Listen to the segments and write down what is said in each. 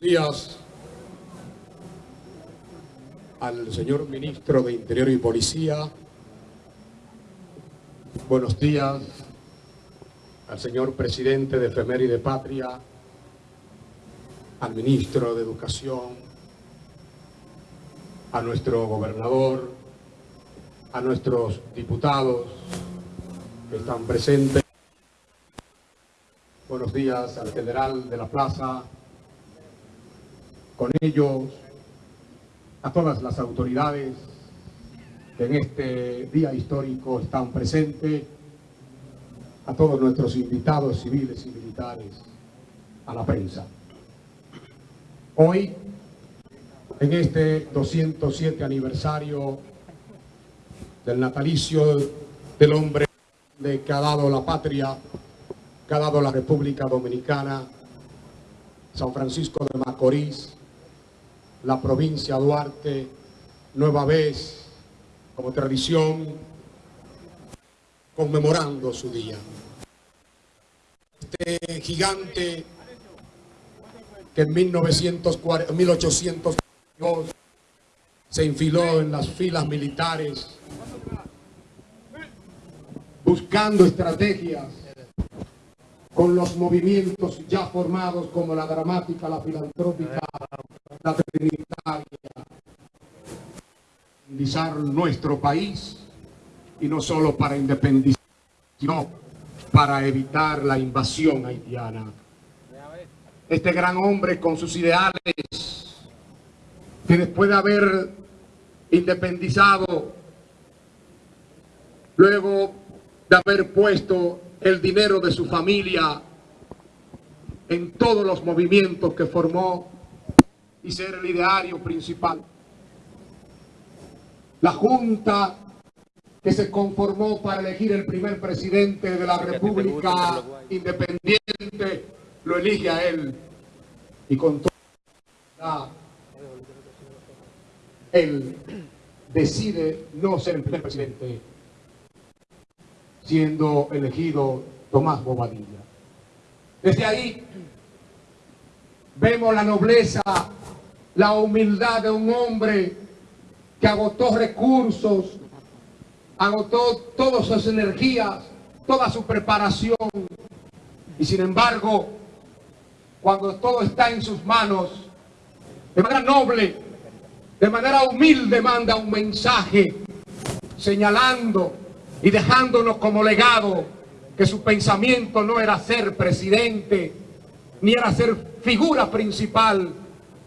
días al señor ministro de Interior y Policía. Buenos días al señor presidente de y de Patria, al ministro de Educación, a nuestro gobernador, a nuestros diputados que están presentes. Buenos días al general de la plaza, con ellos a todas las autoridades que en este día histórico están presentes, a todos nuestros invitados civiles y militares, a la prensa. Hoy, en este 207 aniversario del natalicio del hombre que ha dado la patria, que ha dado la República Dominicana, San Francisco de Macorís, la provincia Duarte, nueva vez, como tradición, conmemorando su día. Este gigante que en 1842 se infiló en las filas militares buscando estrategias con los movimientos ya formados como la dramática, la filantrópica, la trinitaria, independizar nuestro país y no solo para independizar, sino para evitar la invasión haitiana. Este gran hombre con sus ideales, que después de haber independizado, luego de haber puesto el dinero de su familia en todos los movimientos que formó y ser el ideario principal. La Junta que se conformó para elegir el primer presidente de la República Independiente lo elige a él y con toda él decide no ser el primer presidente siendo elegido Tomás Bobadilla. Desde ahí vemos la nobleza, la humildad de un hombre que agotó recursos, agotó todas sus energías, toda su preparación. Y sin embargo, cuando todo está en sus manos, de manera noble, de manera humilde manda un mensaje señalando y dejándonos como legado que su pensamiento no era ser presidente, ni era ser figura principal,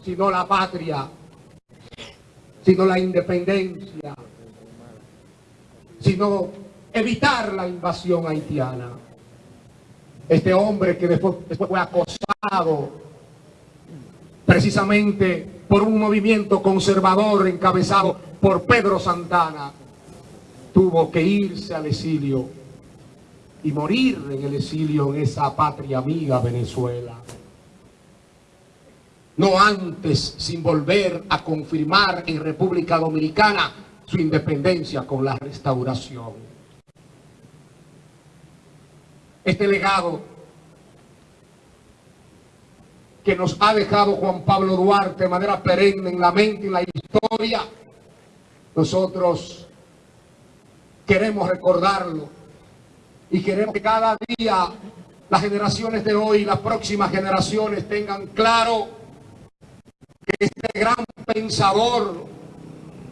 sino la patria, sino la independencia, sino evitar la invasión haitiana. Este hombre que después, después fue acosado precisamente por un movimiento conservador encabezado por Pedro Santana, tuvo que irse al exilio y morir en el exilio en esa patria amiga Venezuela. No antes sin volver a confirmar en República Dominicana su independencia con la restauración. Este legado que nos ha dejado Juan Pablo Duarte de manera perenne en la mente y en la historia, nosotros queremos recordarlo y queremos que cada día las generaciones de hoy, las próximas generaciones tengan claro este gran pensador,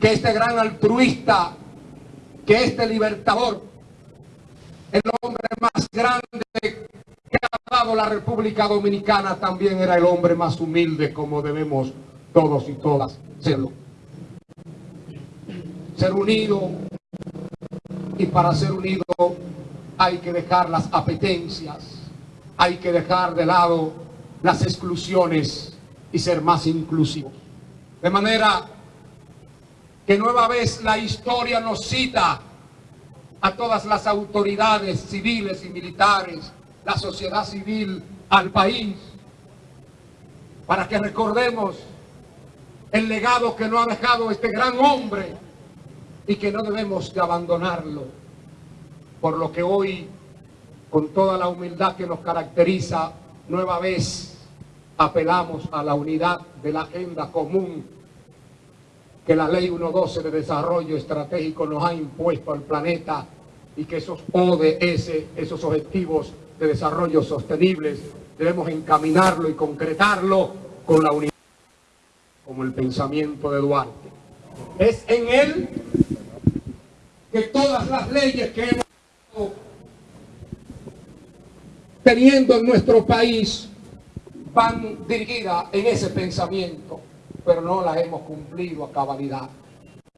que este gran altruista, que este libertador, el hombre más grande que ha dado la República Dominicana, también era el hombre más humilde como debemos todos y todas serlo. Ser unido, y para ser unido hay que dejar las apetencias, hay que dejar de lado las exclusiones y ser más inclusivos. De manera que nueva vez la historia nos cita a todas las autoridades civiles y militares, la sociedad civil, al país, para que recordemos el legado que nos ha dejado este gran hombre y que no debemos de abandonarlo. Por lo que hoy, con toda la humildad que nos caracteriza, nueva vez apelamos a la unidad de la agenda común que la Ley 112 de Desarrollo Estratégico nos ha impuesto al planeta y que esos ODS, esos Objetivos de Desarrollo Sostenibles, debemos encaminarlo y concretarlo con la unidad, como el pensamiento de Duarte. Es en él que todas las leyes que hemos teniendo en nuestro país van dirigidas en ese pensamiento, pero no las hemos cumplido a cabalidad.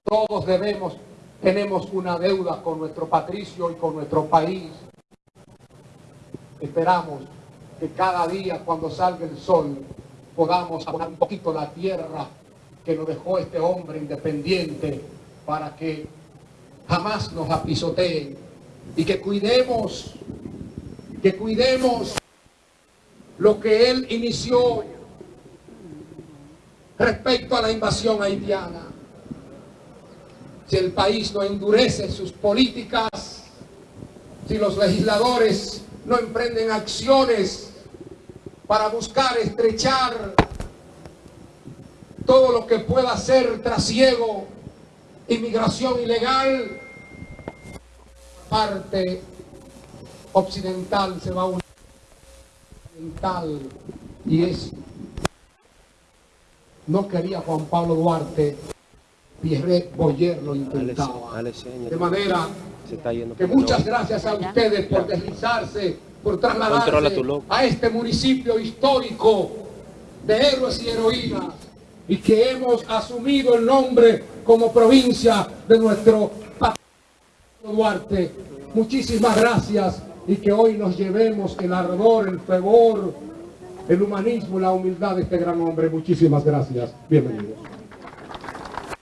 Todos debemos, tenemos una deuda con nuestro patricio y con nuestro país. Esperamos que cada día cuando salga el sol podamos abonar un poquito la tierra que nos dejó este hombre independiente para que jamás nos apisoteen y que cuidemos, que cuidemos lo que él inició respecto a la invasión haitiana. Si el país no endurece sus políticas, si los legisladores no emprenden acciones para buscar estrechar todo lo que pueda ser trasiego, inmigración ilegal, parte occidental se va a unir y es no quería Juan Pablo Duarte Pierre Boyer lo intentaba. de manera que muchas gracias a ustedes por deslizarse por trasladarse a este municipio histórico de héroes y heroínas y que hemos asumido el nombre como provincia de nuestro Duarte. Muchísimas gracias y que hoy nos llevemos el ardor, el fervor, el humanismo, la humildad de este gran hombre. Muchísimas gracias. Bienvenidos.